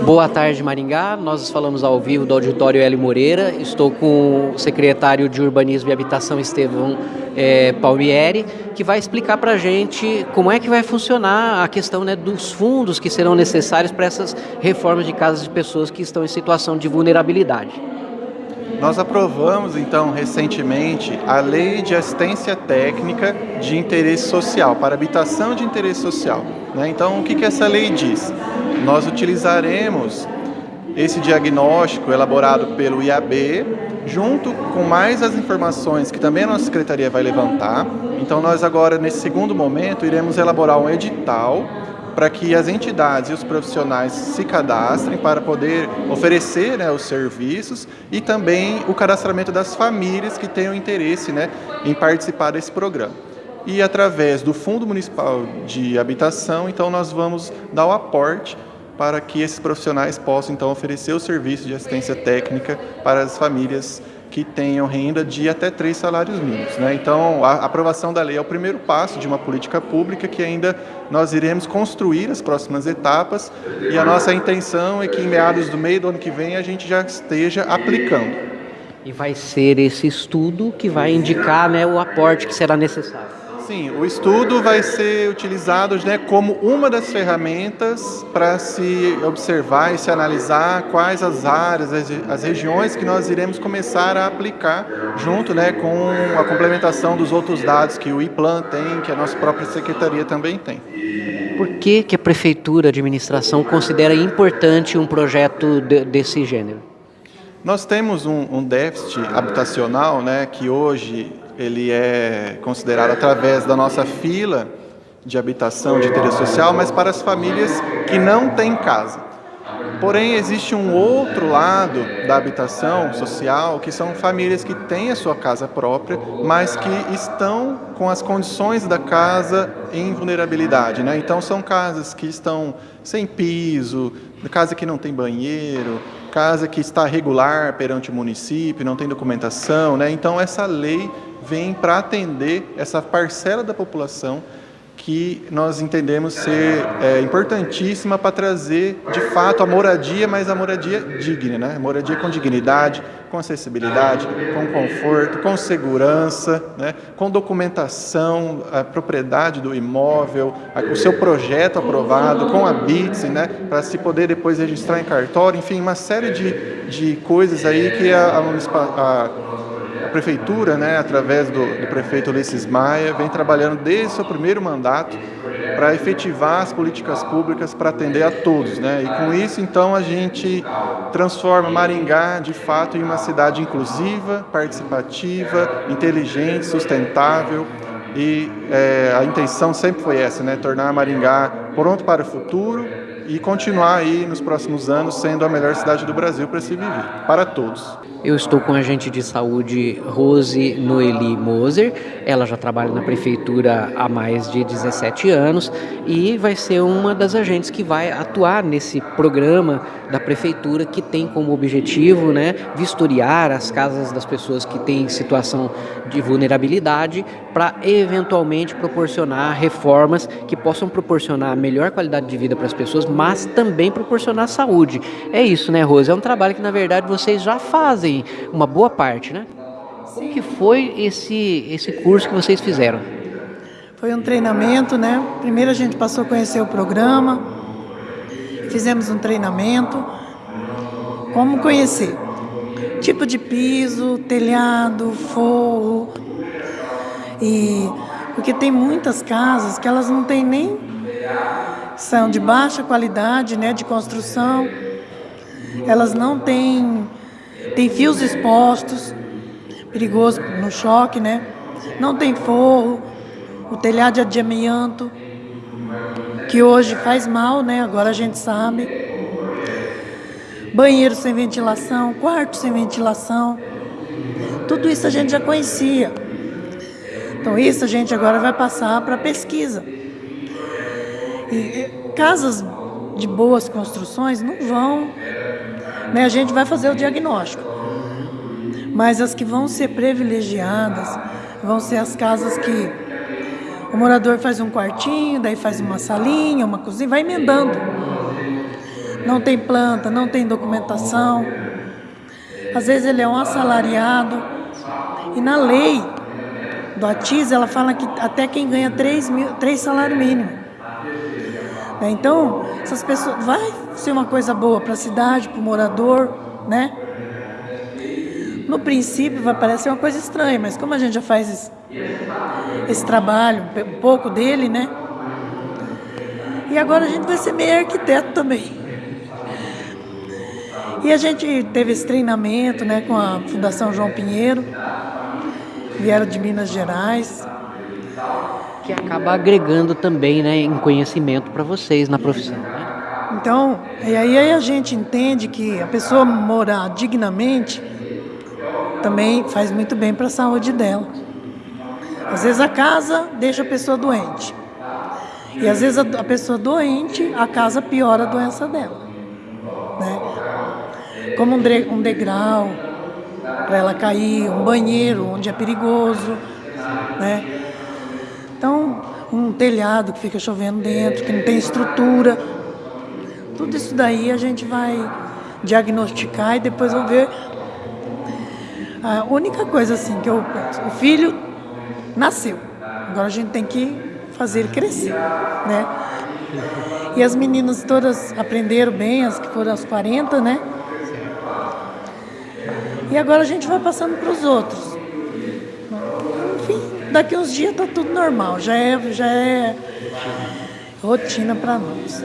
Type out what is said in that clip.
Boa tarde, Maringá. Nós falamos ao vivo do Auditório Hélio Moreira. Estou com o secretário de Urbanismo e Habitação, Estevão é, Palmieri, que vai explicar para a gente como é que vai funcionar a questão né, dos fundos que serão necessários para essas reformas de casas de pessoas que estão em situação de vulnerabilidade. Nós aprovamos, então, recentemente, a Lei de Assistência Técnica de Interesse Social, para habitação de interesse social. Né? Então, o que, que essa lei diz? Nós utilizaremos esse diagnóstico elaborado pelo IAB, junto com mais as informações que também a nossa secretaria vai levantar. Então, nós agora, nesse segundo momento, iremos elaborar um edital para que as entidades e os profissionais se cadastrem para poder oferecer né, os serviços e também o cadastramento das famílias que tenham interesse né, em participar desse programa. E através do Fundo Municipal de Habitação, então nós vamos dar o aporte para que esses profissionais possam então oferecer o serviço de assistência técnica para as famílias que tenham renda de até três salários mínimos. Né? Então, a aprovação da lei é o primeiro passo de uma política pública que ainda nós iremos construir as próximas etapas e a nossa intenção é que em meados do meio do ano que vem a gente já esteja aplicando. E vai ser esse estudo que vai indicar né, o aporte que será necessário. Sim, o estudo vai ser utilizado né, como uma das ferramentas para se observar e se analisar quais as áreas, as, as, regiões que nós iremos começar a aplicar junto né, com a complementação dos outros dados que o IPLAN tem, que a nossa própria secretaria também tem. Por que, que a Prefeitura, a administração, considera importante um projeto de, desse gênero? Nós temos um, um déficit habitacional né, que hoje ele é considerado através da nossa fila de habitação de interesse social, mas para as famílias que não têm casa. Porém, existe um outro lado da habitação social, que são famílias que têm a sua casa própria, mas que estão com as condições da casa em vulnerabilidade. Né? Então, são casas que estão sem piso, casa que não tem banheiro, casa que está regular perante o município, não tem documentação. Né? Então, essa lei vem para atender essa parcela da população que nós entendemos ser é, importantíssima para trazer, de fato, a moradia, mas a moradia digna, né? moradia com dignidade, com acessibilidade, com conforto, com segurança, né? com documentação, a propriedade do imóvel, a, o seu projeto aprovado, com a BITS, né? para se poder depois registrar em cartório, enfim, uma série de, de coisas aí que a, a, a prefeitura, né, através do, do prefeito Ulisses Maia, vem trabalhando desde seu primeiro mandato para efetivar as políticas públicas para atender a todos. Né? E com isso, então, a gente transforma Maringá, de fato, em uma cidade inclusiva, participativa, inteligente, sustentável, e é, a intenção sempre foi essa, né? tornar Maringá pronto para o futuro e continuar aí nos próximos anos sendo a melhor cidade do Brasil para se viver, para todos. Eu estou com a agente de saúde Rose Noeli Moser. Ela já trabalha na prefeitura há mais de 17 anos e vai ser uma das agentes que vai atuar nesse programa da prefeitura que tem como objetivo, né, vistoriar as casas das pessoas que têm situação de vulnerabilidade para eventualmente proporcionar reformas que possam proporcionar melhor qualidade de vida para as pessoas, mas também proporcionar saúde. É isso, né, Rose? É um trabalho que na verdade vocês já fazem uma boa parte, né? Como que foi esse, esse curso que vocês fizeram? Foi um treinamento, né? Primeiro a gente passou a conhecer o programa, fizemos um treinamento. Como conhecer? Tipo de piso, telhado, forro. E porque tem muitas casas que elas não têm nem são de baixa qualidade, né, de construção. Elas não têm tem fios expostos, perigoso no choque, né? Não tem forro, o telhado de amianto, que hoje faz mal, né? Agora a gente sabe. Banheiro sem ventilação, quarto sem ventilação. Tudo isso a gente já conhecia. Então isso a gente agora vai passar para pesquisa. Casas de boas construções não vão né, a gente vai fazer o diagnóstico. Mas as que vão ser privilegiadas vão ser as casas que o morador faz um quartinho, daí faz uma salinha, uma cozinha, vai emendando. não tem planta, não tem documentação. Às vezes ele é um assalariado. E na lei do ATIS, ela fala que até quem ganha três, mil, três salários mínimos. É, então, essas pessoas. Vai ser uma coisa boa para a cidade, para o morador, né? No princípio vai parecer uma coisa estranha, mas como a gente já faz esse, esse trabalho, um pouco dele, né? E agora a gente vai ser meio arquiteto também. E a gente teve esse treinamento né, com a Fundação João Pinheiro, vieram de Minas Gerais. Que acaba agregando também né, em conhecimento para vocês na profissão. Né? Então, e aí a gente entende que a pessoa morar dignamente também faz muito bem para a saúde dela. Às vezes a casa deixa a pessoa doente. E às vezes a, pessoa doente, a casa piora a doença dela. Né? Como um, degrau para ela cair, um banheiro onde é perigoso. Né? Então, um telhado que fica chovendo dentro, que não tem estrutura. Tudo isso daí a gente vai diagnosticar e depois vamos ver. A única coisa assim que eu penso, o filho nasceu. Agora a gente tem que fazer ele crescer, né? E as meninas todas aprenderam bem, as que foram aos 40, né? E agora a gente vai passando para os outros. Daqui uns dias tá tudo normal, já é, já é rotina para nós.